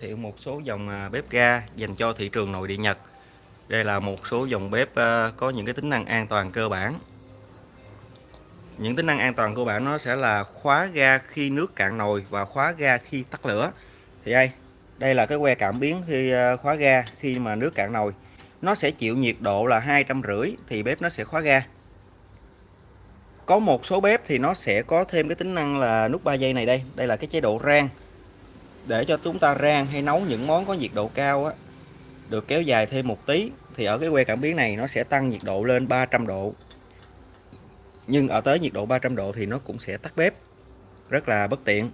thiệu một số dòng à, bếp ga dành cho thị trường nội địa Nhật. Đây là một số dòng bếp à, có những cái tính năng an toàn cơ bản. Những tính năng an toàn cơ bản nó sẽ là khóa ga khi nước cạn nồi và khóa ga khi tắt lửa. Thì đây, đây là cái que cảm biến khi à, khóa ga khi mà nước cạn nồi. Nó sẽ chịu nhiệt độ là hai trăm rưỡi thì bếp nó sẽ khóa ga. Có một số bếp thì nó sẽ có thêm cái tính năng là nút 3 giây này đây. Đây là cái chế độ rang để cho chúng ta rang hay nấu những món có nhiệt độ cao á, được kéo dài thêm một tí thì ở cái que cảm biến này nó sẽ tăng nhiệt độ lên 300 độ. Nhưng ở tới nhiệt độ 300 độ thì nó cũng sẽ tắt bếp rất là bất tiện.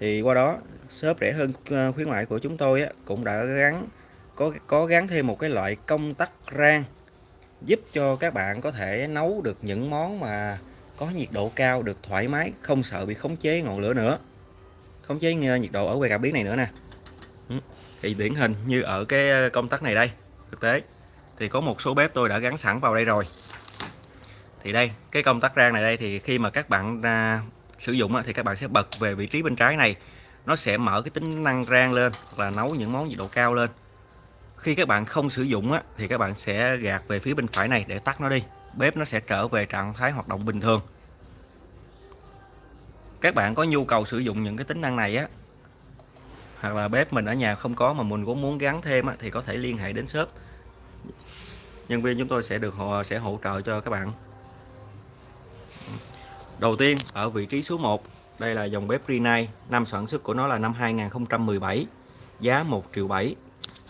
Thì qua đó shop rẻ hơn ờ, khuyến mại của chúng tôi á, cũng đã gắn có có gắn thêm một cái loại công tắc rang giúp cho các bạn có thể nấu được những món mà có nhiệt độ cao được thoải mái không sợ bị khống chế ngọn lửa nữa khống chế ờ, nhiệt độ ở que cảm biến này nữa nè. Ừ, thì điển hình như ở cái ờ, công tắc này đây thực tế thì có một số bếp tôi đã gắn sẵn vào đây rồi. Thì đây cái công tắc rang này đây thì khi mà các bạn à, sử dụng thì các bạn sẽ bật về vị trí bên trái này. Nó sẽ mở cái tính năng rang lên và nấu những món nhiệt độ cao lên. Khi các bạn không sử dụng á, thì các bạn sẽ gạt về phía bên phải này để tắt nó đi. Bếp nó sẽ trở về trạng thái hoạt động bình thường các bạn có nhu cầu sử dụng những cái tính năng này á hoặc là bếp mình ở nhà không có mà mình cũng muốn gắn thêm á, thì có thể liên hệ đến shop. Nhân viên chúng tôi sẽ được họ sẽ hỗ trợ cho các bạn. Đầu tiên ở vị trí số 1 đây là dòng bếp Rinnai năm sản xuất của nó là năm 2017 giá 1 triệu 7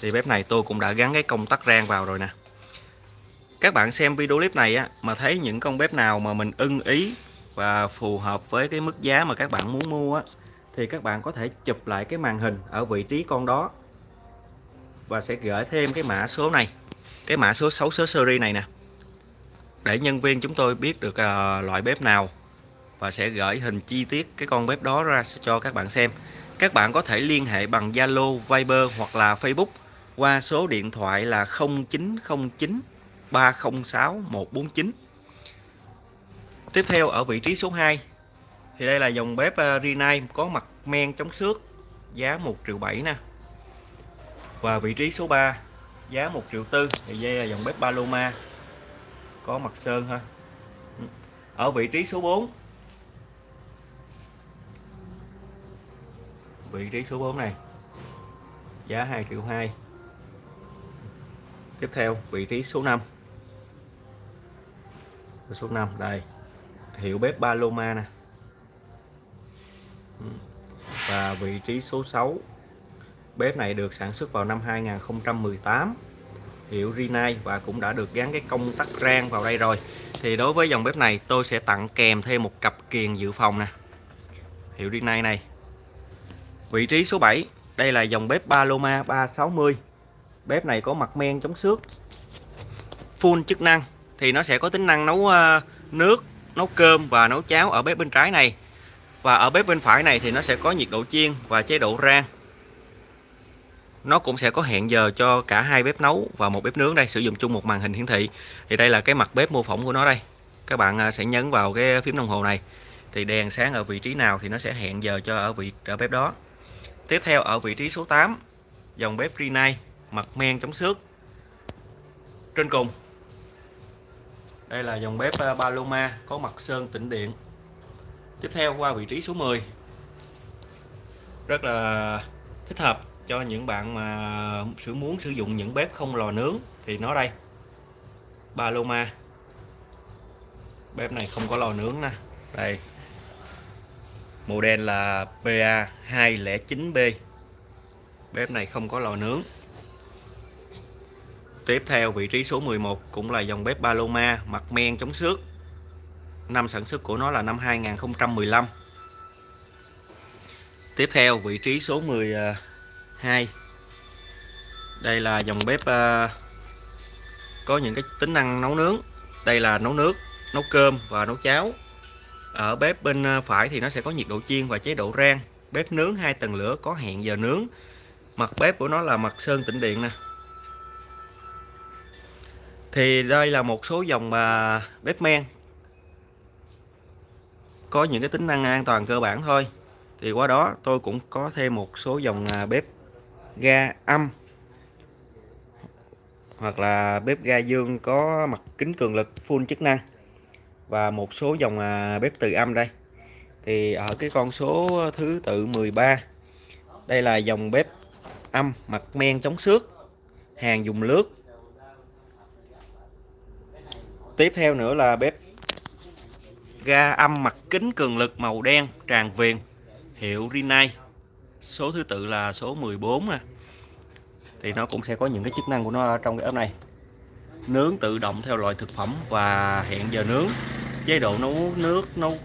thì bếp này tôi cũng đã gắn cái công tắc rang vào rồi nè. Các bạn xem video clip này á mà thấy những con bếp nào mà mình ưng ý và phù hợp với cái mức giá mà các bạn muốn mua á, thì các bạn có thể chụp lại cái màn hình ở vị trí con đó và sẽ gửi thêm cái mã số này cái mã số 6 số series này nè. Để nhân viên chúng tôi biết được uh, loại bếp nào và sẽ gửi hình chi tiết cái con bếp đó ra cho các bạn xem. Các bạn có thể liên hệ bằng Zalo, Viber hoặc là Facebook qua số điện thoại là 0909 306 149 Tiếp theo ở vị trí số 2 thì đây là dòng bếp uh, Rinnai có mặt men chống xước giá 1 triệu 7 nè. Và vị trí số 3 giá 1 triệu 4 thì đây là dòng bếp Paloma có mặt sơn ha. Ở vị trí số 4 vị trí số 4 này giá 2 triệu 2 tiếp theo vị trí số 5 số 5 đây hiệu bếp Paloma nè. Ừ. Và vị trí số 6 bếp này được sản xuất vào năm 2018 hiệu Rinnai và cũng đã được gắn cái công tắc rang vào đây rồi. Thì đối với dòng bếp này, tôi sẽ tặng kèm thêm một cặp kiềng dự phòng nè. Hiệu Rinnai này. Vị trí số 7 đây là dòng bếp Paloma 360 bếp này có mặt men chống xước, full chức năng. Thì nó sẽ có tính năng nấu ờ, nước nấu cơm và nấu cháo ở bếp bên trái này. Và ở bếp bên phải này thì nó sẽ có nhiệt độ chiên và chế độ rang. Nó cũng sẽ có hẹn giờ cho cả hai bếp nấu và một bếp nướng đây, sử dụng chung một màn hình hiển thị. Thì đây là cái mặt bếp mô phỏng của nó đây. Các bạn à, sẽ nhấn vào cái phím đồng hồ này. Thì đèn sáng ở vị trí nào thì nó sẽ hẹn giờ cho ở vị, ở bếp đó. Tiếp theo, ở vị trí số 8 dòng bếp Rinnai, mặt men chống xước. Trên cùng đây là dòng bếp ờ, Paloma có mặt sơn tĩnh điện. Tiếp theo qua vị trí số 10 rất là thích hợp cho những bạn mà sử muốn sử dụng những bếp không lò nướng. Thì nó đây, Paloma. Bếp này không có lò nướng nè. Đây. Model là PA 209B bếp này không có lò nướng. Tiếp theo vị trí số 11 cũng là dòng bếp Paloma mặt men chống xước. Năm sản xuất của nó là năm 2015. Tiếp theo vị trí số 12. Đây là dòng bếp à, có những cái tính năng nấu nướng. Đây là nấu nước, nấu cơm và nấu cháo. Ở bếp bên à, phải thì nó sẽ có nhiệt độ chiên và chế độ rang. Bếp nướng hai tầng lửa có hẹn giờ nướng. Mặt bếp của nó là mặt sơn tĩnh điện nè thì đây là một số dòng mà bếp men có những cái tính năng an toàn cơ bản thôi. Thì qua đó tôi cũng có thêm một số dòng à, bếp ga âm hoặc là bếp ga dương có mặt kính cường lực, full chức năng và một số dòng à, bếp từ âm đây. Thì ở cái con số thứ tự 13 đây là dòng bếp âm mặt men chống xước, hàng dùng lướt tiếp theo nữa là bếp ga âm mặt kính cường lực màu đen, tràn viền, hiệu Rinnai. Số thứ tự là số 14 nè. Thì nó cũng sẽ có những cái chức năng của nó ở trong cái ốp này. Nướng tự động theo loại thực phẩm và hẹn giờ nướng. Chế độ nấu nước, nấu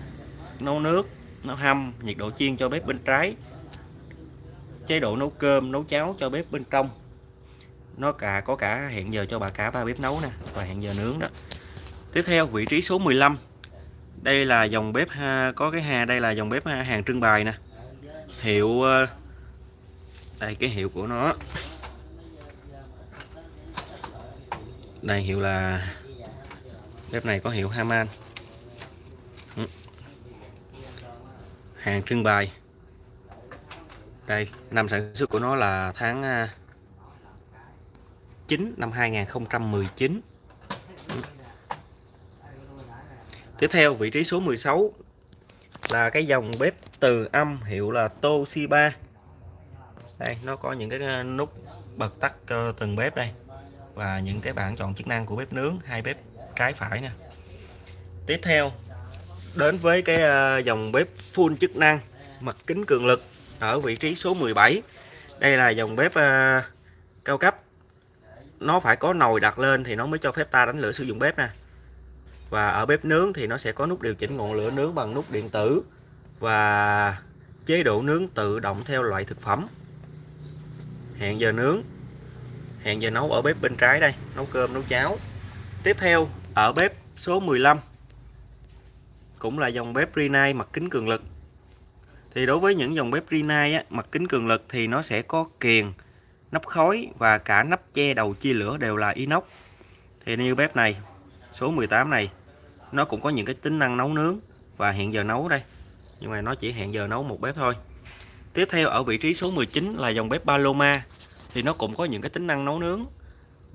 nấu nước, nấu hâm, nhiệt độ chiên cho bếp bên trái. Chế độ nấu cơm, nấu cháo cho bếp bên trong. Nó cả, có cả hẹn giờ cho bà cả ba bếp nấu nè và hẹn giờ nướng đó tiếp theo vị trí số 15 đây là dòng bếp ha, có cái hà đây là dòng bếp hàng trưng bày nè. Hiệu ờ, đây cái hiệu của nó. Đây hiệu là bếp này có hiệu Haman. Ừ. Hàng trưng bày. Đây năm sản xuất của nó là tháng ờ, 9 năm 2019 tiếp theo, vị trí số 16 là cái dòng bếp từ âm hiệu là Toshiba. Đây, nó có những cái ờ, nút bật tắt từng bếp đây và những cái bảng chọn chức năng của bếp nướng, hai bếp trái phải nè. Tiếp theo, đến với cái ờ, dòng bếp full chức năng, mặt kính cường lực ở vị trí số 17 đây là dòng bếp ờ, cao cấp. Nó phải có nồi đặt lên thì nó mới cho phép ta đánh lửa sử dụng bếp nè và ở bếp nướng thì nó sẽ có nút điều chỉnh ngọn lửa nướng bằng nút điện tử. Và chế độ nướng tự động theo loại thực phẩm. Hẹn giờ nướng. Hẹn giờ nấu ở bếp bên trái đây nấu cơm nấu cháo. Tiếp theo ở bếp số 15 cũng là dòng bếp Rinnai mặt kính cường lực. Thì đối với những dòng bếp Rinnai á, mặt kính cường lực thì nó sẽ có kiềng nắp khói và cả nắp che đầu chia lửa đều là inox. Thì như bếp này số 18 này nó cũng có những cái tính năng nấu nướng và hẹn giờ nấu đây. Nhưng mà nó chỉ hẹn giờ nấu một bếp thôi. Tiếp theo ở vị trí số 19 là dòng bếp Paloma thì nó cũng có những cái tính năng nấu nướng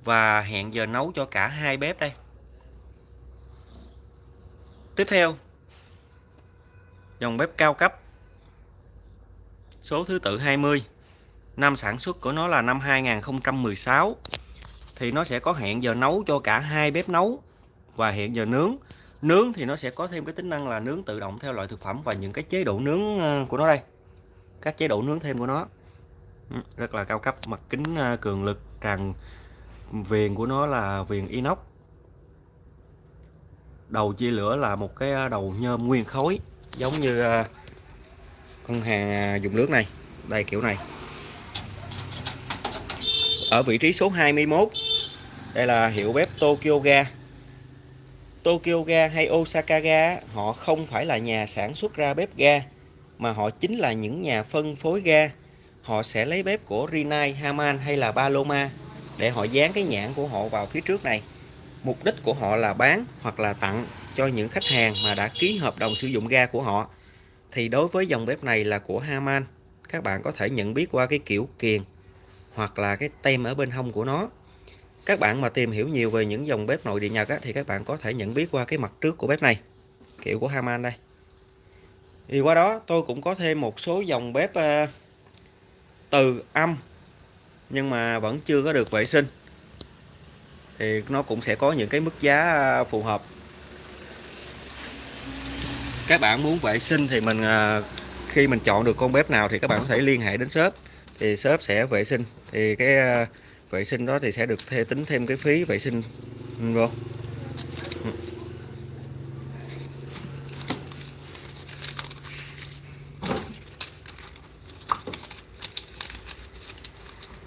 và hẹn giờ nấu cho cả hai bếp đây. Tiếp theo, dòng bếp cao cấp. Số thứ tự 20 năm sản xuất của nó là năm 2016 thì nó sẽ có hẹn giờ nấu cho cả hai bếp nấu và hẹn giờ nướng nướng thì nó sẽ có thêm cái tính năng là nướng tự động theo loại thực phẩm và những cái chế độ nướng ờ, của nó đây. Các chế độ nướng thêm của nó. Ừ, rất là cao cấp, mặt kính ờ, cường lực, tràn viền của nó là viền inox. Đầu chia lửa là một cái ờ, đầu nhôm nguyên khối, giống như con hàng dùng nước này, đây kiểu này. Ở vị trí số 21 đây là hiệu bếp Tokyo Ga. Tokyo Ga hay Osaka Ga họ không phải là nhà sản xuất ra bếp ga mà họ chính là những nhà phân phối ga. Họ sẽ lấy bếp của Rinnai, Haman hay là Paloma để họ dán cái nhãn của họ vào phía trước này. Mục đích của họ là bán hoặc là tặng cho những khách hàng mà đã ký hợp đồng sử dụng ga của họ. Thì đối với dòng bếp này là của Haman các bạn có thể nhận biết qua cái kiểu kiền hoặc là cái tem ở bên hông của nó các bạn mà tìm hiểu nhiều về những dòng bếp nội địa Nhật á, thì các bạn có thể nhận biết qua cái mặt trước của bếp này. Kiểu của Haman đây. Thì qua đó tôi cũng có thêm một số dòng bếp uh, từ âm nhưng mà vẫn chưa có được vệ sinh. Thì nó cũng sẽ có những cái mức giá ờ, phù hợp. Các bạn muốn vệ sinh thì mình ờ, khi mình chọn được con bếp nào thì các bạn có thể liên hệ đến shop. Thì shop sẽ vệ sinh. Thì cái vệ sinh đó thì sẽ được thê tính thêm cái phí vệ sinh. Ừ, vô.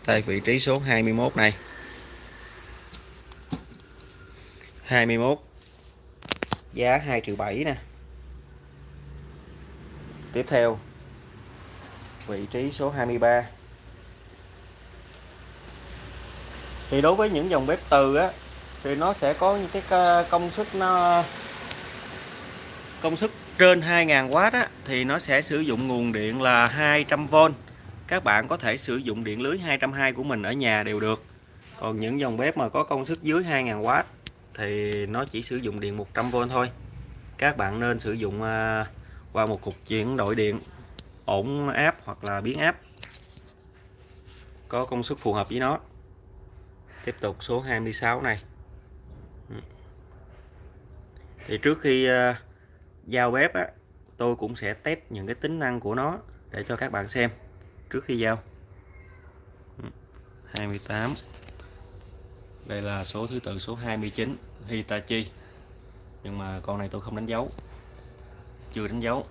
Tại vị trí số 21 này. 21 giá 2 triệu 7 nè. Tiếp theo, vị trí số 23 thì đối với những dòng bếp từ á, thì nó sẽ có những cái ờ, công suất nó công suất trên 2.000W á, thì nó sẽ sử dụng nguồn điện là 200V các bạn có thể sử dụng điện lưới 220 của mình ở nhà đều được. Còn những dòng bếp mà có công suất dưới 2.000W thì nó chỉ sử dụng điện 100V thôi. Các bạn nên sử dụng ờ, qua một cục chuyển đổi điện, ổn áp hoặc là biến áp. Có công suất phù hợp với nó tiếp tục số 26 này. Ừ. Thì trước khi uh, giao bếp á, tôi cũng sẽ test những cái tính năng của nó để cho các bạn xem trước khi giao. Ừ. 28 đây là số thứ tự số 29 Hitachi. Nhưng mà con này tôi không đánh dấu. Chưa đánh dấu.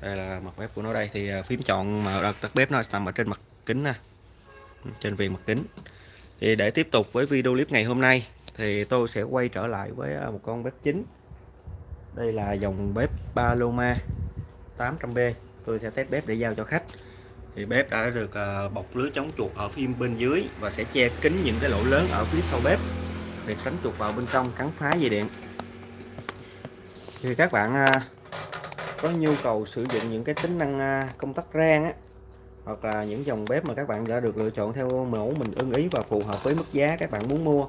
Đây là mặt bếp của nó đây. Thì ờ, phím chọn mà tắt bếp nó nằm ở trên mặt kính nè trên viền mặt kính. Thì để tiếp tục với video clip ngày hôm nay, thì tôi sẽ quay trở lại với à, một con bếp chính. Đây là dòng bếp Paloma 800B tôi sẽ test bếp để giao cho khách. Thì bếp đã được à, bọc lưới chống chuột ở phía bên dưới và sẽ che kín những cái lỗ lớn ở phía sau bếp để tránh chuột vào bên trong cắn phá dây điện. Thì các bạn à, có nhu cầu sử dụng những cái tính năng công tắc rang á hoặc là những dòng bếp mà các bạn đã được lựa chọn theo mẫu mình ưng ý và phù hợp với mức giá các bạn muốn mua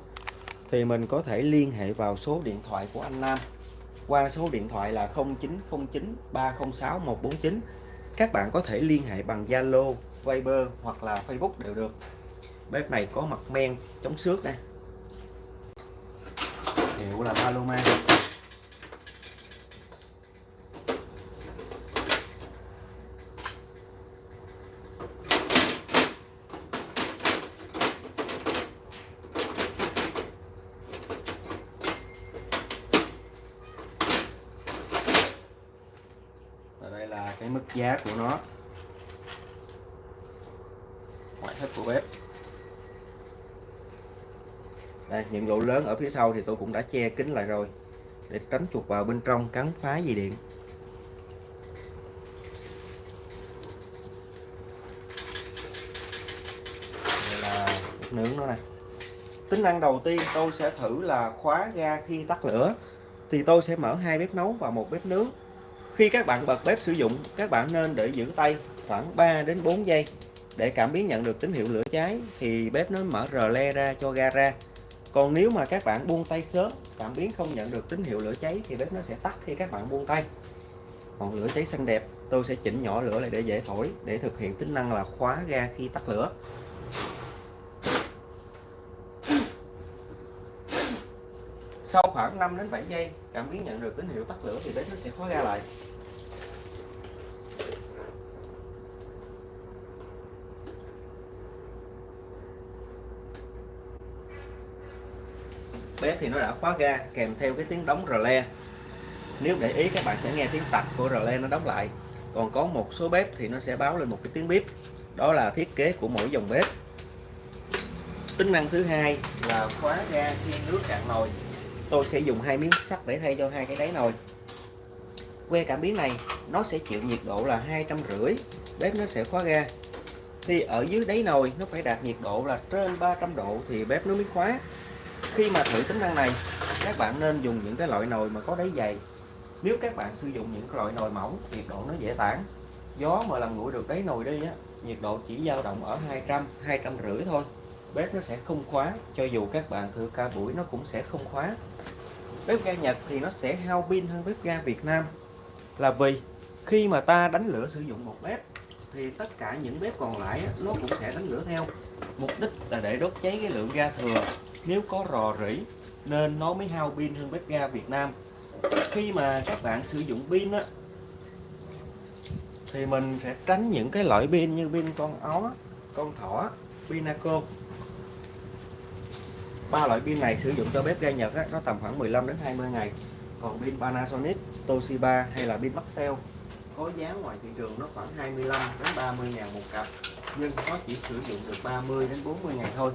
thì mình có thể liên hệ vào số điện thoại của anh Nam. Qua số điện thoại là 0909 306 149 các bạn có thể liên hệ bằng Zalo, Viber hoặc là Facebook đều được. Bếp này có mặt men chống xước đây. Hiệu là Paloma cái mức giá của nó. Ngoại thất của bếp. Đây những lỗ lớn ở phía sau thì tôi cũng đã che kín lại rồi để tránh chuột vào bên trong cắn phá dây điện. Đây là nướng nó này tính năng đầu tiên tôi sẽ thử là khóa ga khi tắt lửa. Thì tôi sẽ mở hai bếp nấu và một bếp nướng khi các bạn bật bếp sử dụng, các bạn nên để giữ tay khoảng 3 đến 4 giây để cảm biến nhận được tín hiệu lửa cháy thì bếp nó mở rờ le ra cho ga ra. Còn nếu mà các bạn buông tay sớm, cảm biến không nhận được tín hiệu lửa cháy thì bếp nó sẽ tắt khi các bạn buông tay. Còn lửa cháy xanh đẹp, tôi sẽ chỉnh nhỏ lửa lại để dễ thổi để thực hiện tính năng là khóa ga khi tắt lửa. Sau khoảng 5 đến 7 giây, cảm biến nhận được tín hiệu tắt lửa thì bếp nó sẽ khóa ga lại. Bếp thì nó đã khóa ga, kèm theo cái tiếng đóng rờ le. Nếu để ý, các bạn sẽ nghe tiếng tạch của rờ le nó đóng lại. Còn có một số bếp thì nó sẽ báo lên một cái tiếng bếp đó là thiết kế của mỗi dòng bếp. Tính năng thứ hai là khóa ga khi nước cạn nồi tôi sẽ dùng hai miếng sắt để thay cho hai cái đáy nồi. Que cảm biến này, nó sẽ chịu nhiệt độ là hai trăm rưỡi, bếp nó sẽ khóa ga. Thì ở dưới đáy nồi, nó phải đạt nhiệt độ là trên 300 độ thì bếp nó mới khóa. Khi mà thử tính năng này, các bạn nên dùng những cái loại nồi mà có đáy dày. Nếu các bạn sử dụng những loại nồi mỏng, nhiệt độ nó dễ tản. Gió mà làm nguội được đáy nồi đi á, nhiệt độ chỉ dao động ở 200 200 rưỡi thôi bếp nó sẽ không khóa, cho dù các bạn thử ca buổi nó cũng sẽ không khóa. Bếp ga Nhật thì nó sẽ hao pin hơn bếp ga Việt Nam. Là vì khi mà ta đánh lửa sử dụng một bếp, thì tất cả những bếp còn lại nó cũng sẽ đánh lửa theo. Mục đích là để đốt cháy cái lượng ga thừa. Nếu có rò rỉ, nên nó mới hao pin hơn bếp ga Việt Nam. Khi mà các bạn sử dụng pin á, thì mình sẽ tránh những cái loại pin như pin con ó con thỏ pinaco ba loại pin này sử dụng cho bếp ga Nhật á, nó tầm khoảng 15 đến 20 ngày. Còn pin Panasonic, Toshiba hay là pin Maxell? Có giá ngoài thị trường nó khoảng 25 đến 30 ngàn một cặp nhưng nó chỉ sử dụng được 30 đến 40 ngày thôi.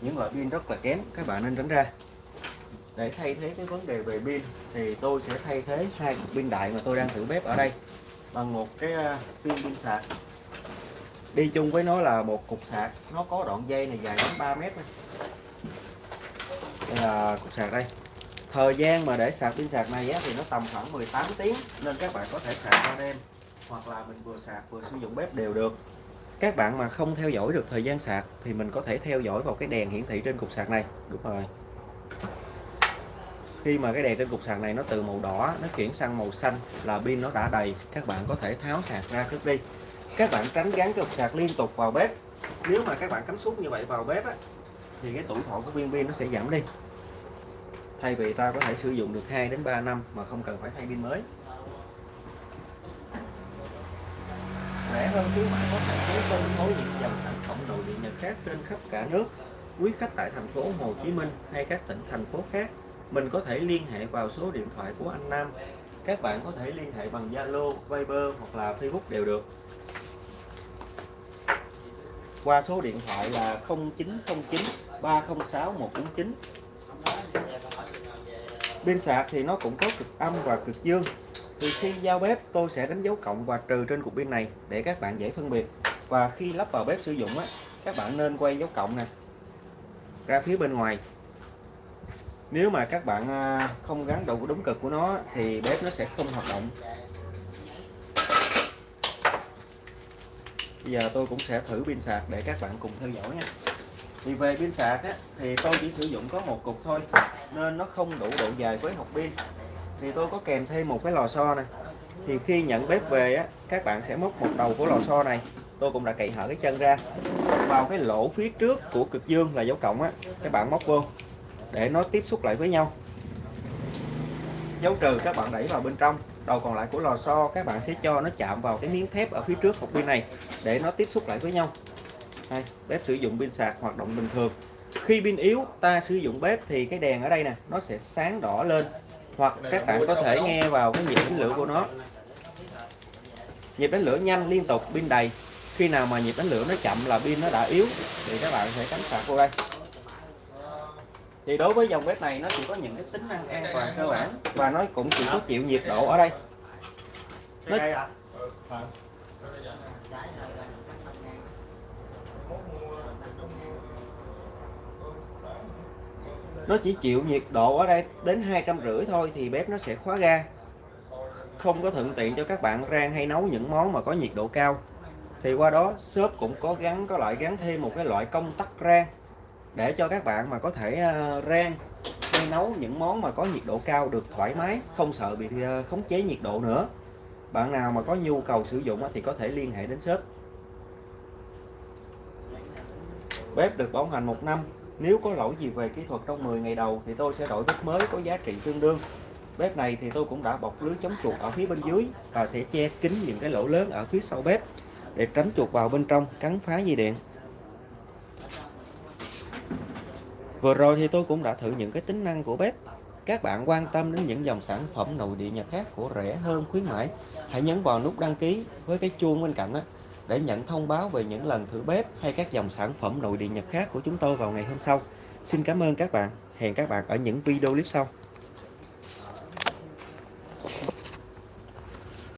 Những loại pin rất là kém các bạn nên tránh ra. Để thay thế cái vấn đề về pin thì tôi sẽ thay thế hai cục pin đại mà tôi đang thử bếp ở đây bằng một cái à, pin pin sạc. Đi chung với nó là một cục sạc nó có đoạn dây này dài đến 3 mét này đây là cục sạc đây. Thời gian mà để sạc pin sạc này á, thì nó tầm khoảng 18 tiếng nên các bạn có thể sạc qua đêm hoặc là mình vừa sạc vừa sử dụng bếp đều được. Các bạn mà không theo dõi được thời gian sạc thì mình có thể theo dõi vào cái đèn hiển thị trên cục sạc này. Đúng rồi. Khi mà cái đèn trên cục sạc này nó từ màu đỏ nó chuyển sang màu xanh là pin nó đã đầy các bạn có thể tháo sạc ra trước đi. Các bạn tránh gắn cái cục sạc liên tục vào bếp. Nếu mà các bạn cắm suốt như vậy vào bếp á, thì cái tuổi thọ của viên pin nó sẽ giảm đi. Thay vì ta có thể sử dụng được 2 đến 3 năm mà không cần phải thay pin mới. Rẻ hơn khuyến mãi có thể chế phân phối những dòng sản phẩm nội địa nhật khác trên khắp cả nước. Quý khách tại thành phố Hồ Chí Minh hay các tỉnh thành phố khác mình có thể liên hệ vào số điện thoại của anh Nam. Các bạn có thể liên hệ bằng Zalo, Viber hoặc là Facebook đều được. Qua số điện thoại là 0909 306 149 pin sạc thì nó cũng có cực âm và cực dương. Thì khi giao bếp, tôi sẽ đánh dấu cộng và trừ trên cục pin này để các bạn dễ phân biệt. Và khi lắp vào bếp sử dụng á, các bạn nên quay dấu cộng nè, ra phía bên ngoài. Nếu mà các bạn à, không gắn đủ đúng cực của nó thì bếp nó sẽ không hoạt động. Bây giờ tôi cũng sẽ thử pin sạc để các bạn cùng theo dõi nha thì về pin sạc á, thì tôi chỉ sử dụng có một cục thôi nên nó không đủ độ dài với hộp pin. Thì tôi có kèm thêm một cái lò xo này. Thì khi nhận bếp về á các bạn sẽ móc một đầu của lò xo này tôi cũng đã cậy hở cái chân ra. Vào cái lỗ phía trước của cực dương là dấu cộng á các bạn móc vô để nó tiếp xúc lại với nhau. Dấu trừ các bạn đẩy vào bên trong đầu còn lại của lò xo các bạn sẽ cho nó chạm vào cái miếng thép ở phía trước hộp pin này để nó tiếp xúc lại với nhau đây, bếp sử dụng pin sạc hoạt động bình thường. Khi pin yếu ta sử dụng bếp thì cái đèn ở đây nè nó sẽ sáng đỏ lên. Hoặc các bạn có thể nghe vào cái nhịp đánh lửa của nó. Nhịp đánh lửa nhanh liên tục pin đầy. Khi nào mà nhịp đánh lửa nó chậm là pin nó đã yếu thì các bạn sẽ cắm sạc vô đây. Thì đối với dòng bếp này nó chỉ có những cái tính năng an toàn cơ bản và nó cũng chỉ có chịu nhiệt độ ở đây. Nó, nó chỉ chịu nhiệt độ ở đây đến hai trăm rưỡi thôi thì bếp nó sẽ khóa ga. Không có thuận tiện cho các bạn rang hay nấu những món mà có nhiệt độ cao. Thì qua đó, shop cũng có gắn có loại gắn thêm một cái loại công tắc rang để cho các bạn mà có thể ờ, rang hay nấu những món mà có nhiệt độ cao được thoải mái, không sợ bị ờ, khống chế nhiệt độ nữa. Bạn nào mà có nhu cầu sử dụng thì có thể liên hệ đến shop. Bếp được bảo hành một năm nếu có lỗi gì về kỹ thuật trong 10 ngày đầu thì tôi sẽ đổi bếp mới có giá trị tương đương. Bếp này thì tôi cũng đã bọc lưới chống chuột ở phía bên dưới và sẽ che kín những cái lỗ lớn ở phía sau bếp để tránh chuột vào bên trong cắn phá dây điện. Vừa rồi thì tôi cũng đã thử những cái tính năng của bếp. Các bạn quan tâm đến những dòng sản phẩm nội địa Nhật khác của rẻ hơn khuyến mãi, hãy nhấn vào nút đăng ký với cái chuông bên cạnh đó để nhận thông báo về những lần thử bếp hay các dòng sản phẩm nội địa Nhật khác của chúng tôi vào ngày hôm sau. Xin cảm ơn các bạn. Hẹn các bạn ở những video clip sau.